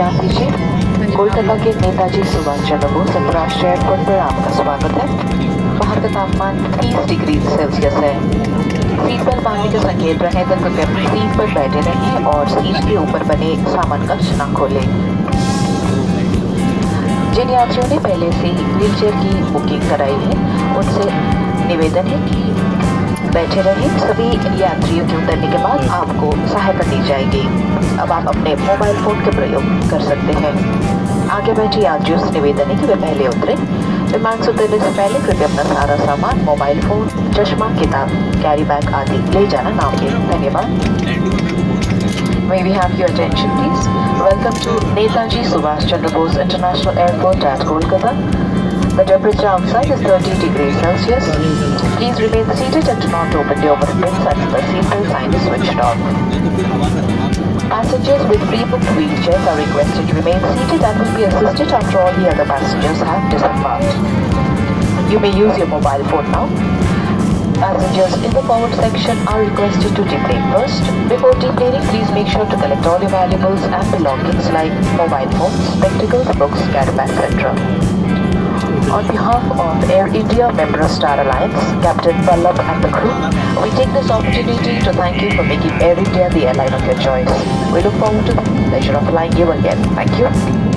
के नेताजी सुभाष चंद्र बोस अंतर्राष्ट्रीय एयरपोर्ट पर आपका स्वागत है बाहर का तापमान 30 डिग्री सेल्सियस है सीट बेल्ट बांधने का संकेत रहे तो कृपया अपनी सीट पर बैठे रहें और सीट के ऊपर बने सामान का न खोलें। जिन यात्रियों ने पहले से ही व्हील चेयर की बुकिंग कराई है, उनसे निवेदन है कि बैठे रहें। सभी यात्रियों के उतरने के बाद आपको सहायता दी जाएगी। अब आप अपने मोबाइल फ़ोन का प्रयोग कर सकते हैं। आगे बैठे यात्रियों से निवेदन है कि वे पहले उतरे। विमान से उतरने से पहले कृपया अपना सारा सामान मोबाइल फ़ोन चश्मा किताब कैरी बैग आदि ले जाना ना भूलें धन्यवाद। May we have your attention, please? Welcome to Netaji Subhash Chandra Bose International Airport at Kolkata. The temperature outside is 30 degrees Celsius. Please remain seated and do not open the overhead until the seatbelt sign is switched off. Passengers with pre-booked wheelchairs are requested to remain seated and will be assisted after all the other passengers have disembarked. You may use your mobile phone now. Passengers in the forward section are requested to deplane first. Before deplaning, please make sure to collect all your valuables and belongings like mobile phones, spectacles, books, bags, etc. On behalf of Air India member of Star Alliance, Captain Pallab and the crew, we take this opportunity to thank you for making Air India the airline of your choice. We look forward to the pleasure of flying you again. Thank you.